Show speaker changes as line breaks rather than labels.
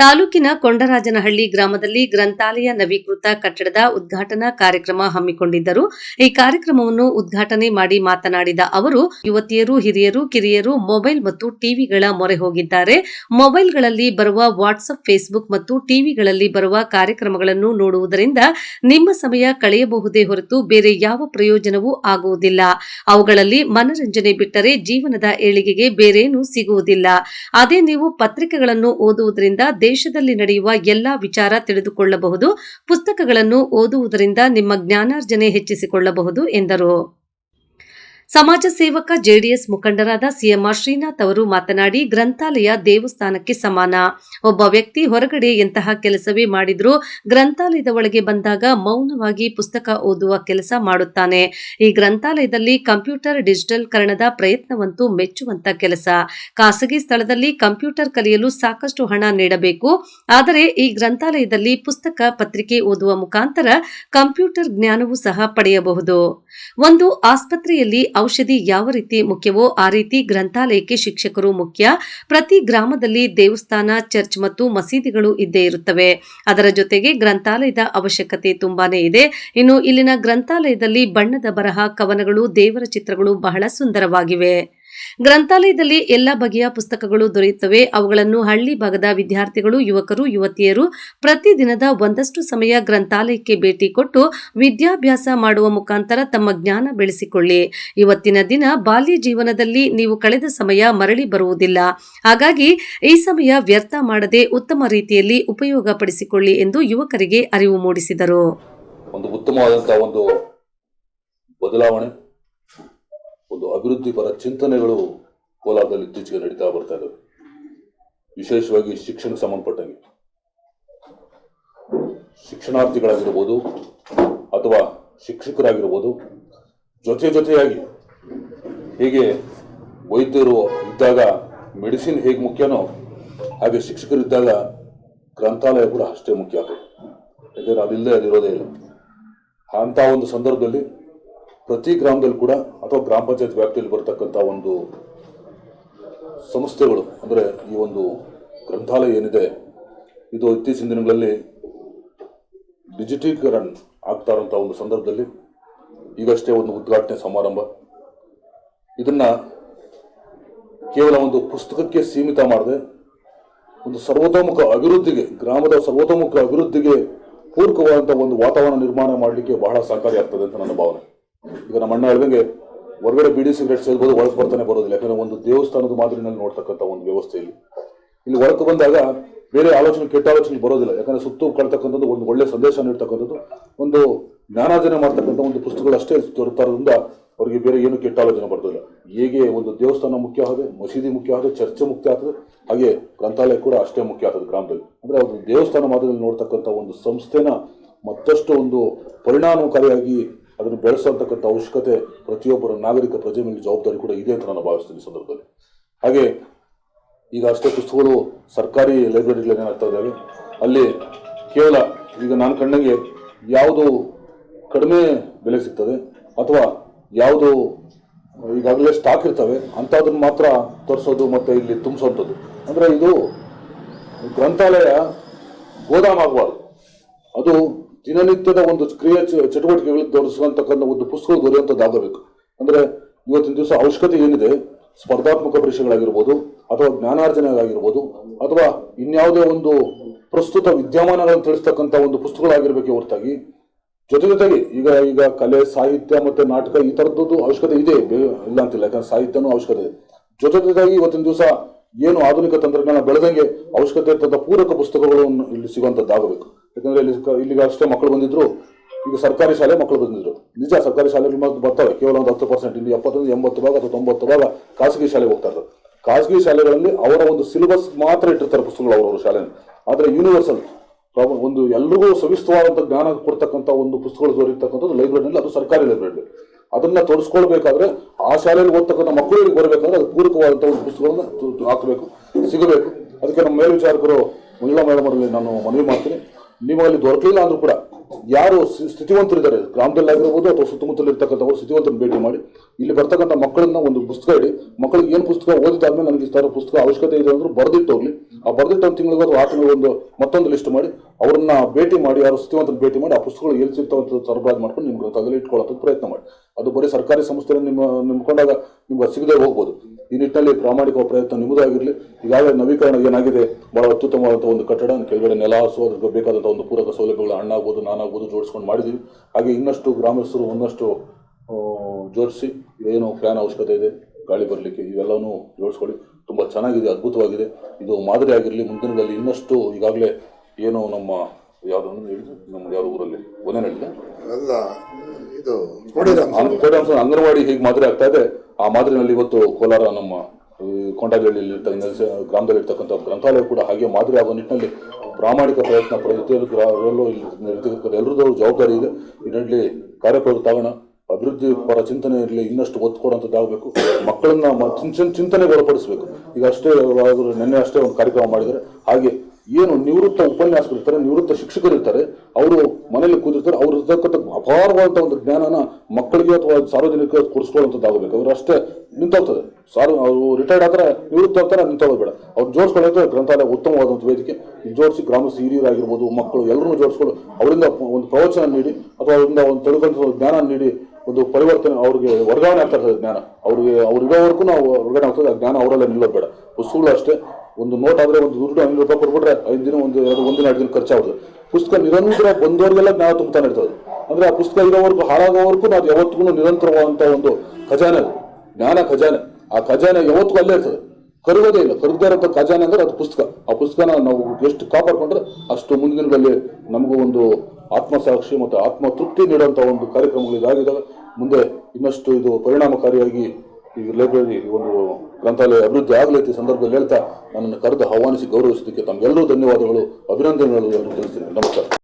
ತಾಲೂಕಿನ ಕೊಂಡರಾಜನಹಳ್ಳಿ ಗ್ರಾಮದಲ್ಲಿ ಗ್ರಂಥಾಲಯ ನವೀಕೃತ ಕಟ್ಟಡದ ಉದ್ಘಾಟನಾ ಕಾರ್ಯಕ್ರಮ ಹಮ್ಮಿಕೊಂಡಿದ್ದರು. ಈ ಕಾರ್ಯಕ್ರಮವನ್ನು ಉದ್ಘಾಟನೆ ಮಾಡಿ ಮಾತನಾಡಿದ ಅವರು, ಯುವತಿಯರು, ಹಿರಿಯರು, ಕಿರಿಯರು ಮೊಬೈಲ್ ಮತ್ತು ಟಿವಿಗಳ ಮೊರೆ ಹೋಗಿದ್ದಾರೆ. ಮೊಬೈಲ್ಗಳಲ್ಲಿ ಬರುವ ವಾಟ್ಸ್ಆಪ್ ಫೇಸ್ಬುಕ್ ಮತ್ತು ಟಿವಿಗಳಲ್ಲಿ ಬರುವ ಕಾರ್ಯಕ್ರಮಗಳನ್ನು ನೋಡುವುದರಿಂದ ನಿಮ್ಮ ಸಮಯ ಕಳೆಯಬಹುದೇ ಹೊರತು ಬೇರೆ ಯಾವ ಪ್ರಯೋಜನವೂ ಆಗುವುದಿಲ್ಲ. ಅವುಗಳಲ್ಲಿ ಮನರಂಜನೆ ಬಿಟ್ಟರೆ ಜೀವನದ ಏಳಿಗೆಗೆ ಬೇರೇನೂ ಸಿಗುವುದಿಲ್ಲ. ಅದೇ ನೀವು ಪತ್ರಿಕೆಗಳನ್ನು ಓದುವುದರಿಂದ ದೇಶದಲ್ಲಿ ನಡೆಯುವ ಎಲ್ಲಾ ವಿಚಾರ ತಿಳಿದುಕೊಳ್ಳಬಹುದು. ಪುಸ್ತಕಗಳನ್ನು ಓದುವುದರಿಂದ ನಿಮ್ಮ ಜ್ಞಾನಾರ್ಜನೆ ಹೆಚ್ಚಿಸಿಕೊಳ್ಳಬಹುದು ಎಂದರು. ಸಮಾಜ ಸೇವಕ ಜೆಡಿಎಸ್ ಮುಖಂಡರಾದ ಸಿಎಂಆರ್ ಶ್ರೀನಾಥ್ ಅವರು ಮಾತನಾಡಿ, ಗ್ರಂಥಾಲಯ ದೇವಸ್ಥಾನಕ್ಕೆ ಸಮಾನ. ಒಬ್ಬ ವ್ಯಕ್ತಿ ಹೊರಗಡೆ ಎಂತಹ ಕೆಲಸವೇ ಮಾಡಿದ್ರೂ ಗ್ರಂಥಾಲಯದ ಒಳಗೆ ಬಂದಾಗ ಮೌನವಾಗಿ ಪುಸ್ತಕ ಓದುವ ಕೆಲಸ ಮಾಡುತ್ತಾನೆ. ಈ ಗ್ರಂಥಾಲಯದಲ್ಲಿ ಕಂಪ್ಯೂಟರ್ ಡಿಜಿಟಲ್ ಕರಣದ ಪ್ರಯತ್ನವಂತೂ ಮೆಚ್ಚುವಂತ ಕೆಲಸ. ಖಾಸಗಿ ಸ್ಥಳದಲ್ಲಿ ಕಂಪ್ಯೂಟರ್ ಕಲಿಯಲು ಸಾಕಷ್ಟು ಹಣ ನೀಡಬೇಕು. ಆದರೆ ಈ ಗ್ರಂಥಾಲಯದಲ್ಲಿ ಪುಸ್ತಕ ಪತ್ರಿಕೆ ಓದುವ ಮುಖಾಂತರ ಕಂಪ್ಯೂಟರ್ ಜ್ಞಾನವೂ ಸಹ ಪಡೆಯಬಹುದು. ಒಂದು ಆಸ್ಪತ್ರೆಯಲ್ಲಿ ಔಷಧಿ ಯಾವ ರೀತಿ ಮುಖ್ಯವೋ ಆ ರೀತಿ ಗ್ರಂಥಾಲಯಕ್ಕೆ ಶಿಕ್ಷಕರು ಮುಖ್ಯ. ಪ್ರತಿ ಗ್ರಾಮದಲ್ಲಿ ದೇವಸ್ಥಾನ, ಚರ್ಚ್ ಮತ್ತು ಮಸೀದಿಗಳು ಇದ್ದೇ ಇರುತ್ತವೆ. ಅದರ ಜೊತೆಗೆ ಗ್ರಂಥಾಲಯದ ಅವಶ್ಯಕತೆ ತುಂಬಾನೇ ಇದೆ. ಇನ್ನು ಇಲ್ಲಿನ ಗ್ರಂಥಾಲಯದಲ್ಲಿ ಬಣ್ಣದ ಬರಹ, ಕವನಗಳು, ದೇವರ ಚಿತ್ರಗಳು ಬಹಳ ಸುಂದರವಾಗಿವೆ. ಗ್ರಂಥಾಲಯದಲ್ಲಿ ಎಲ್ಲ ಬಗೆಯ ಪುಸ್ತಕಗಳು ದೊರೆಯುತ್ತವೆ. ಅವುಗಳನ್ನು ಹಳ್ಳಿ ಭಾಗದ ವಿದ್ಯಾರ್ಥಿಗಳು, ಯುವಕರು, ಯುವತಿಯರು ಪ್ರತಿದಿನದ ಒಂದಷ್ಟು ಸಮಯ ಗ್ರಂಥಾಲಯಕ್ಕೆ ಭೇಟಿ ಕೊಟ್ಟು ವಿದ್ಯಾಭ್ಯಾಸ ಮಾಡುವ ಮುಖಾಂತರ ತಮ್ಮ ಜ್ಞಾನ ಬೆಳೆಸಿಕೊಳ್ಳಿ. ಇವತ್ತಿನ ದಿನ ಬಾಲ್ಯ ಜೀವನದಲ್ಲಿ ನೀವು ಕಳೆದ ಸಮಯ ಮರಳಿ ಬರುವುದಿಲ್ಲ. ಹಾಗಾಗಿ ಈ ಸಮಯ ವ್ಯರ್ಥ ಮಾಡದೆ ಉತ್ತಮ ರೀತಿಯಲ್ಲಿ ಉಪಯೋಗ ಪಡಿಸಿಕೊಳ್ಳಿ ಎಂದು ಯುವಕರಿಗೆ ಅರಿವು ಮೂಡಿಸಿದರು.
ಒಂದು ಉತ್ತಮವಾದಂತಹ ಒಂದು ಬದಲಾವಣೆ ಒಂದು ಅಭಿವೃದ್ಧಿಪರ ಚಿಂತನೆಗಳು ಕೋಲಾರದಲ್ಲಿ ಇತ್ತೀಚೆಗೆ ನಡೀತಾ ಬರ್ತಾ ಇದ್ದಾವೆ ವಿಶೇಷವಾಗಿ ಶಿಕ್ಷಣ ಸಂಬಂಧಪಟ್ಟಂಗೆ. ಶಿಕ್ಷಣಾರ್ಥಿಗಳಾಗಿರ್ಬೋದು ಅಥವಾ ಶಿಕ್ಷಕರಾಗಿರ್ಬೋದು ಜೊತೆ ಜೊತೆಯಾಗಿ ಹೇಗೆ ವೈದ್ಯರು ಇದ್ದಾಗ ಮೆಡಿಸಿನ್ ಹೇಗೆ ಮುಖ್ಯನೋ ಹಾಗೆ ಶಿಕ್ಷಕರಿದ್ದಾಗ ಗ್ರಂಥಾಲಯ ಕೂಡ ಅಷ್ಟೇ ಮುಖ್ಯ ಯಾಕಂದರೆ ಅದಿಲ್ಲದೆ ಅದಿರೋದೇ ಇಲ್ಲ. ಅಂತ ಒಂದು ಸಂದರ್ಭದಲ್ಲಿ ಪ್ರತಿ ಗ್ರಾಮದಲ್ಲಿ ಕೂಡ ಅಥವಾ ಗ್ರಾಮ ಪಂಚಾಯತ್ ವ್ಯಾಪ್ತಿಯಲ್ಲಿ ಬರ್ತಕ್ಕಂಥ ಒಂದು ಸಂಸ್ಥೆಗಳು, ಅಂದರೆ ಈ ಒಂದು ಗ್ರಂಥಾಲಯ ಏನಿದೆ, ಇದು ಇತ್ತೀಚಿನ ದಿನಗಳಲ್ಲಿ ಡಿಜಿಟೀಕರಣ ಆಗ್ತಾ ಇರೋಂಥ ಒಂದು ಸಂದರ್ಭದಲ್ಲಿ ಈಗಷ್ಟೇ ಒಂದು ಉದ್ಘಾಟನೆ ಸಮಾರಂಭ. ಇದನ್ನ ಕೇವಲ ಒಂದು ಪುಸ್ತಕಕ್ಕೆ ಸೀಮಿತ ಮಾಡದೆ ಒಂದು ಸರ್ವತೋಮುಖ ಅಭಿವೃದ್ಧಿಗೆ, ಗ್ರಾಮದ ಸರ್ವತೋಮುಖ ಅಭಿವೃದ್ಧಿಗೆ ಪೂರಕವಾದಂಥ ಒಂದು ವಾತಾವರಣ ನಿರ್ಮಾಣ ಮಾಡಲಿಕ್ಕೆ ಬಹಳ ಸಹಕಾರಿಯಾಗ್ತದೆ ಅಂತ ನನ್ನ ಭಾವನೆ. ಈಗ ನಮ್ಮ ಅಣ್ಣ ಹೇಳ್ದಂಗೆ ಹೊರಗಡೆ ಬಿಡಿ ಸಿಗರೇಟ್ ಸೇರ್ಬೋದು ಒಳಗೆ ಬರ್ತಾನೆ ಬರೋದಿಲ್ಲ. ಯಾಕಂದ್ರೆ ಒಂದು ದೇವಸ್ಥಾನದ ಮಾದರಿನಲ್ಲಿ ನೋಡ್ತಕ್ಕಂಥ ಒಂದು ವ್ಯವಸ್ಥೆಯಲ್ಲಿ. ಇಲ್ಲಿ ಹೊರಕ್ಕೆ ಬಂದಾಗ ಬೇರೆ ಆಲೋಚನೆ, ಕೆಟ್ಟ ಆಲೋಚನೆ ಬರೋದಿಲ್ಲ. ಯಾಕಂದ್ರೆ ಸುತ್ತು ಕಳ್ತಕ್ಕಂಥದ್ದು ಒಂದು ಒಳ್ಳೆ ಸಂದೇಶ ನೀಡ್ತಕ್ಕಂಥದ್ದು, ಒಂದು ಜ್ಞಾನಾರ್ಜನೆ ಮಾಡ್ತಕ್ಕಂಥ ಒಂದು ಪುಸ್ತಕಗಳು ಅಷ್ಟೇ ತರೋದ್ರಿಂದ ಅವರಿಗೆ ಬೇರೆ ಏನು ಕೆಟ್ಟ ಆಲೋಚನೆ ಬರೋದಿಲ್ಲ. ಹೇಗೆ ಒಂದು ದೇವಸ್ಥಾನ ಮುಖ್ಯ ಆದರೆ, ಮಸೀದಿ ಮುಖ್ಯ ಆದರೆ, ಚರ್ಚೆ ಮುಖ್ಯ ಆಗ್ತದೆ ಹಾಗೆ ಗ್ರಂಥಾಲಯ ಕೂಡ ಅಷ್ಟೇ ಮುಖ್ಯ ಆಗ್ತದೆ ಗ್ರಾಮದಲ್ಲಿ. ಅಂದ್ರೆ ಒಂದು ದೇವಸ್ಥಾನ ಮಾದರಿಯಲ್ಲಿ ನೋಡ್ತಕ್ಕಂಥ ಒಂದು ಸಂಸ್ಥೆನ ಮತ್ತಷ್ಟು ಒಂದು ಪರಿಣಾಮಕಾರಿಯಾಗಿ ಅದನ್ನು ಬೆಳೆಸತಕ್ಕಂಥ ಅವಶ್ಯಕತೆ ಪ್ರತಿಯೊಬ್ಬರ ನಾಗರಿಕ ಪ್ರಜೆ ಮೇಲೆ ಜವಾಬ್ದಾರಿ ಕೂಡ ಇದೆ ಅಂತ ನಾನು ಭಾವಿಸ್ತೀನಿ ಸಂದರ್ಭದಲ್ಲಿ. ಹಾಗೆ ಈಗ ಅಷ್ಟೇ ಪುಸ್ತಕಗಳು ಸರ್ಕಾರಿ ಲೈಬ್ರರಿಗಳಲ್ಲಿ ಏನಾಗ್ತಾ ಇದ್ದಾವೆ? ಅಲ್ಲಿ ಕೇವಲ ಈಗ ನಾನು ಕಂಡಂಗೆ ಯಾವುದು ಕಡಿಮೆ ಬೆಲೆ ಸಿಗ್ತದೆ ಅಥವಾ ಯಾವುದು ಈಗಾಗಲೇ ಸ್ಟಾಕ್ ಇರ್ತವೆ ಅಂಥದ್ದನ್ನು ಮಾತ್ರ ತರಿಸೋದು ಮತ್ತು ಇಲ್ಲಿ ತುಂಬಿಸೋಂಥದ್ದು ಅಂದರೆ ಇದು ಗ್ರಂಥಾಲಯ ಗೋದಾಮಾಗಬಾರ್ದು ಅದು ದಿನನಿತ್ಯದ ಒಂದು ಕ್ರಿಯೆ ಚಟುವಟಿಕೆಗಳು ತೋರಿಸುವಂತಕ್ಕಂಥ ಒಂದು ಪುಸ್ತಕಗಳು ದೊರೆಯುವಂಥದ್ದಾಗಬೇಕು ಅಂದ್ರೆ ಇವತ್ತಿನ ದಿವಸ ಅವಶ್ಯಕತೆ ಏನಿದೆ? ಸ್ಪರ್ಧಾತ್ಮಕ ಪರೀಕ್ಷೆಗಳಾಗಿರ್ಬೋದು, ಅಥವಾ ಜ್ಞಾನಾರ್ಜನೆಗಳಾಗಿರ್ಬೋದು, ಅಥವಾ ಇನ್ಯಾವುದೇ ಒಂದು ಪ್ರಸ್ತುತ ವಿದ್ಯಮಾನಗಳನ್ನು ತಿಳಿಸ್ತಕ್ಕಂಥ ಒಂದು ಪುಸ್ತಕಗಳಾಗಿರ್ಬೇಕು ಹೊರತಾಗಿ. ಜೊತೆ ಜೊತೆಗೆ ಈಗ ಈಗ ಕಲೆ, ಸಾಹಿತ್ಯ ಮತ್ತೆ ನಾಟಕ ಈ ತರದ್ದು ಅವಶ್ಯಕತೆ ಇದೆ. ಇಲ್ಲ ಅಂತಿಲ್ಲ, ಯಾಕಂದ್ರೆ ಸಾಹಿತ್ಯನೂ ಅವಶ್ಯಕತೆ ಇದೆ. ಜೊತೆ ಜೊತೆಗೆ ಇವತ್ತಿನ ದಿವಸ ಏನು ಆಧುನಿಕ ತಂತ್ರಜ್ಞಾನ ಬೆಳೆದಂಗೆ ಅವಶ್ಯಕತೆ ಇರ್ತಂಥ ಪೂರಕ ಪುಸ್ತಕಗಳನ್ನು ಇಲ್ಲಿ ಸಿಗುವಂತದ್ದಾಗಬೇಕು ಯಾಕಂದ್ರೆ ಇಲ್ಲಿ ಇಲ್ಲಿಗೆ ಅಷ್ಟೇ ಮಕ್ಕಳು ಬಂದಿದ್ರು. ಈಗ ಸರ್ಕಾರಿ ಶಾಲೆ ಮಕ್ಕಳು ಬಂದಿದ್ರು. ನಿಜ ಸರ್ಕಾರಿ ಶಾಲೆಗಳು ಮಾತ್ರ ಬರ್ತವೆ. ಕೇವಲ ಒಂದು ಹತ್ತು ಪರ್ಸೆಂಟ್ ಇಲ್ಲಿ ಎಪ್ಪತ್ತೊಂದು, ಎಂಬತ್ತು ಭಾಗ ಅಥವಾ ತೊಂಬತ್ತು ಭಾಗ ಖಾಸಗಿ ಶಾಲೆಗೆ ಹೋಗ್ತಾ ಇರೋದು. ಖಾಸಗಿ ಶಾಲೆಗಳಲ್ಲಿ ಅವರ ಒಂದು ಸಿಲೆಬಸ್ ಮಾತ್ರ ಇಟ್ಟಿರ್ತಾರೆ ಪುಸ್ತಕಗಳು ಅವರವರು ಶಾಲೆಯಲ್ಲಿ. ಆದರೆ ಯೂನಿವರ್ಸಲ್ ಒಂದು ಎಲ್ಲರಿಗೂ ಸವಿಸ್ತವಾದಂಥ ಜ್ಞಾನ ಕೊಡ್ತಕ್ಕಂಥ ಒಂದು ಪುಸ್ತಕಗಳು ದೊರೆಯತಕ್ಕಂಥದ್ದು ಲೈಬ್ರರಿನಲ್ಲಿ ಅದು ಸರ್ಕಾರಿ ಲೈಬ್ರರಿ ಅದನ್ನ ತೊಡಸ್ಕೊಳ್ಬೇಕಾದ್ರೆ ಆ ಶಾಲೆಯಲ್ಲಿ ಓದ್ತಕ್ಕಂಥ ಮಕ್ಕಳಿಗೆ ಬರಬೇಕಾದ್ರೆ ಅದು ಪೂರಕವಾದಂಥ ಒಂದು ಪುಸ್ತಕಗಳನ್ನು ಹಾಕಬೇಕು, ಸಿಗಬೇಕು. ಅದಕ್ಕೆ ನಮ್ಮ ಮೇಲ್ವಿಚಾರಕರು ಮಹಿಳಾ ಮೇಡಮರಲ್ಲಿ ನಾನು ಮನವಿ ಮಾಡ್ತೀನಿ. ನಿಮಗೆ ಅಲ್ಲಿ ದೊರಕಲಿಲ್ಲ ಅಂದ್ರೂ ಕೂಡ ಯಾರು ಸ್ಥಿ- ಸ್ಥಿತಿವಂತರಿದ್ದಾರೆ ಗ್ರಾಮದಲ್ಲಾಗಿರ್ಬೋದು ಅಥವಾ ಸುತ್ತಮುತ್ತಲು ಇರ್ತಕ್ಕಂಥವ್ರು ಸ್ಥಿತಿವಂತರನ್ನು ಭೇಟಿ ಮಾಡಿ, ಇಲ್ಲಿ ಬರ್ತಕ್ಕಂಥ ಮಕ್ಕಳನ್ನ ಒಂದು ಪುಸ್ತಕ ಇಡಿ, ಮಕ್ಕಳಿಗೆ ಏನು ಪುಸ್ತಕ ಓದಿದಾದ್ಮೇಲೆ ನನಗೆ ಥರ ಪುಸ್ತಕ ಅವಶ್ಯಕತೆ ಇದೆ ಅಂದ್ರೆ ಬರೆದಿಟ್ಟು ಹೋಗ್ಲಿ. ಆ ಬರೆದಿಟ್ಟು ಒಂದು ತಿಂಗಳಿಗೆ ಅಥವಾ ಆ ಒಂದು ಮತ್ತೊಂದು ಲಿಸ್ಟ್ ಮಾಡಿ, ಅವ್ರನ್ನ ಭೇಟಿ ಮಾಡಿ, ಯಾರು ಸ್ಥಿತಿವಂತರ ಭೇಟಿ ಮಾಡಿ, ಆ ಪುಸ್ತಕಗಳು ಎಲ್ಲಿ ಸಿಗ್ತಾವಂತ ಸರಬರಾಜು ಮಾಡ್ಕೊಂಡು ನಿಮ್ಗೆ ತಗಲಿ ಇಟ್ಕೊಳ್ಳೋದಕ್ಕೆ ಪ್ರಯತ್ನ ಮಾಡಿ. ಅದು ಬರೀ ಸರ್ಕಾರಿ ಸಂಸ್ಥೆಯನ್ನು ನಿಮ್ಮ, ನಿಮ್ಕೊಂಡಾಗ ನಿಮ್ಗೆ ಸಿಗದೆ ಹೋಗ್ಬೋದು. ಈ ನಿಟ್ಟಿನಲ್ಲಿ ಪ್ರಾಮಾಣಿಕ ಪ್ರಯತ್ನ ನಿಮ್ಮದಾಗಿರಲಿ. ಈಗಾಗಲೇ ನವೀಕರಣ ಏನಾಗಿದೆ? ಬಹಳ ಅತ್ಯುತ್ತಮವಾದಂಥ ಒಂದು ಕಟ್ಟಡ ಕೆಳಗಡೆ ನೆಲ ಹಾಸು ಅದಕ್ಕೆ ಬೇಕಾದಂಥ ಒಂದು ಪೂರಕ ಸೌಲಭ್ಯಗಳು ಹಣ್ಣಾಗ್ಬೋದು, ನಾನಾಗ್ಬೋದು ಜೋಡಿಸ್ಕೊಂಡು ಮಾಡಿದ್ದೀವಿ. ಹಾಗೆ ಇನ್ನಷ್ಟು ಗ್ರಾಮಸ್ಥರು ಒಂದಷ್ಟು ಜೋಡಿಸಿ ಏನು ಫ್ಯಾನ್ ಅವಶ್ಯಕತೆ ಇದೆ, ಗಾಳಿ ಬರಲಿಕ್ಕೆ ಇವೆಲ್ಲವೂ ಜೋಡಿಸ್ಕೊಳ್ಳಿ. ತುಂಬ ಚೆನ್ನಾಗಿದೆ, ಅದ್ಭುತವಾಗಿದೆ. ಇದು ಮಾದರಿ ಆಗಿರಲಿ ಮುಂದಿನ ಇನ್ನಷ್ಟು ಈಗಾಗಲೇ ಏನು ನಮ್ಮ ಯಾವುದೊಂದು ಹೇಳಿದ್ರು ನಮ್ಮ ಯಾವ ಊರಲ್ಲಿ ಒಂದೇ
ಅಲ್ಲ ಇದು
ಅಂಗನವಾಡಿ ಹೇಗೆ ಮಾದರಿ ಆಗ್ತಾ ಇದೆ. ಆ ಮಾದರಿನಲ್ಲಿ ಇವತ್ತು ಕೋಲಾರ ನಮ್ಮ ಈ ಕೊಂಡಾಜಳ್ಳಿಯಲ್ಲಿ ಇರ್ತ- ಗ್ರಾಮದಲ್ಲಿ ಇರ್ತಕ್ಕಂಥ ಗ್ರಂಥಾಲಯ ಕೂಡ ಹಾಗೆ ಮಾದರಿ ಆಗೋ ನಿಟ್ಟಿನಲ್ಲಿ ಪ್ರಾಮಾಣಿಕ ಪ್ರಯತ್ನ ಪ್ರತಿಯೊಂದು ಇಲ್ಲಿ ಎಲ್ಲರದ್ದು ಜವಾಬ್ದಾರಿ ಇದೆ. ನಿಟ್ಟಿನಲ್ಲಿ ಕಾರ್ಯಪ್ರವೃತ್ತಾಗೋಣ ಅಭಿವೃದ್ಧಿ ಪರ ಚಿಂತನೆ ಇರಲಿ ಇನ್ನಷ್ಟು ಒತ್ತು ಕೊಡುವಂಥದ್ದಾಗಬೇಕು ಮಕ್ಕಳನ್ನ ಮ- ಚಿನ್- ಚಿನ್- ಚಿಂತನೆಗೆ ಒಳಪಡಿಸಬೇಕು. ಈಗ ಅಷ್ಟೇ ನಿನ್ನೆ ಅಷ್ಟೇ ಒಂದು ಕಾರ್ಯಕ್ರಮ ಮಾಡಿದರೆ ಹಾಗೆ ಏನು ನಿವೃತ್ತ ಉಪನ್ಯಾಸಕರು ಇರ್ತಾರೆ ನಿವೃತ್ತ ಶಿಕ್ಷಕರು ಇರ್ತಾರೆ, ಅವರು ಮನೆಯಲ್ಲಿ ಕೂತಿರ್ತಾರೆ, ಅವ್ರ ಇರ್ತಕ್ಕಂಥ ಅಪಾರವಾದಂಥ ಒಂದು ಜ್ಞಾನನ ಮಕ್ಕಳಿಗೆ ಅಥವಾ ಸಾರ್ವಜನಿಕ ಕೊಡಿಸ್ಕೊಳ್ಳುವಂಥದ್ದಾಗಬೇಕು ಅವ್ರು ಅಷ್ಟೇ ನಿಂತೋಗ್ತದೆ. ಸಾರು, ಅವರು ರಿಟೈರ್ಡ್ ಆದ್ರೆ ನಿವೃತ್ತ ಆಗ್ತಾರೆ ನಿಂತೋಗೋದು ಬೇಡ ಅವ್ರು ಜೋಡಿಸ್ಕೊಳ್ಳೋಕೆ ಗ್ರಂಥಾಲಯ ಉತ್ತಮವಾದಂಥ ವೇದಿಕೆ. ಜೋಡಿಸಿ ಗ್ರಾಮಸ್ಥ ಹಿರಿಯರಾಗಿರ್ಬೋದು ಮಕ್ಕಳು ಎಲ್ಲರೂ ಜೋಡಿಸ್ಕೊಂಡು, ಅವರಿಂದ ಒಂದು ಪ್ರವಚನ ನೀಡಿ, ಅಥವಾ ಅವರಿಂದ ಒಂದು ತಿಳ್ಕೊಂತ ಜ್ಞಾನ ನೀಡಿ ಒಂದು ಪರಿವರ್ತನೆ ಅವ್ರಿಗೆ ವರ್ಗಾವಣೆ ಆಗ್ತಾ ಇರ್ತದೆ ಜ್ಞಾನ. ಅವ್ರಿಗೆ, ಅವ್ರು ಇರೋವರೆಗೂ ನಾವು ವರ್ಗಾವಣೆ ಆಗ್ತದೆ ಆ ಜ್ಞಾನ ಅವರೆಲ್ಲ ನಿಲ್ಲೋದು ಬೇಡ. ಪುಸ್ತಕಗಳು ಅಷ್ಟೇ. ಒಂದು ನೋಟ್ ಆದರೆ ಒಂದು ದುಡ್ಡು ಐನೂರು ರೂಪಾಯಿ ಕೊಟ್ಬಿಟ್ರೆ ಐದು ದಿನ, ಒಂದು, ಎರಡು ಒಂದಿನ ಎರಡು ದಿನ ಖರ್ಚಾಗುತ್ತೆ ಪುಸ್ತಕ ನಿರಂತರ ಬಂದವರಿಗೆಲ್ಲ ಜ್ಞಾನ ತುಂಬುತ್ತಾನೆ ಇರ್ತದೆ ಅಂದರೆ ಆ ಪುಸ್ತಕ ಇರೋವರೆಗೂ, ಹಾಳಾಗೋವರೆಗೂ ನಾವು ಯಾವತ್ತಿಗೂ ನಿರಂತರವಾದಂಥ ಒಂದು ಖಜಾನೆ ಅದು. ಜ್ಞಾನ ಖಜಾನೆ. ಆ ಖಜಾನೆ ಯಾವತ್ತಿಗೂ ಅಲ್ಲೇ ಇರ್ತದೆ. ಕರಗೋದೇ ಇಲ್ಲ. ಕರಗದೇ ಇರೋಂಥ ಖಜಾನೆ ಅಂದರೆ ಅದು ಪುಸ್ತಕ. ಆ ಪುಸ್ತಕನ ನಾವು ಎಷ್ಟು ಕಾಪಾಡಿಕೊಂಡ್ರೆ ಅಷ್ಟು ಮುಂದಿನ ದಿನಗಳಲ್ಲಿ ನಮಗೂ ಒಂದು ಆತ್ಮಸಾಕ್ಷಿ ಮತ್ತು ಆತ್ಮ ತೃಪ್ತಿ ನೀಡುವಂಥ ಒಂದು ಕಾರ್ಯಕ್ರಮಗಳು ಇದಾಗಿದ್ದಾವೆ ಮುಂದೆ ಇನ್ನಷ್ಟು ಇದು ಪರಿಣಾಮಕಾರಿಯಾಗಿ ಈ ಲೈಬ್ರರಿ ಒಂದು ಗ್ರಂಥಾಲಯ ಅಭಿವೃದ್ಧಿ ಆಗಲೈತಿ ಸಂದರ್ಭದಲ್ಲಿ ಹೇಳ್ತಾ ನನ್ನನ್ನು ಕರೆದು ಆಹ್ವಾನಿಸಿ ಗೌರವಿಸಿದ್ದಕ್ಕೆ ತಮಗೆಲ್ಲರೂ ಧನ್ಯವಾದಗಳು, ಅಭಿನಂದನೆಗಳು ತಿಳಿಸ್ತೀನಿ. ನಮಸ್ಕಾರ.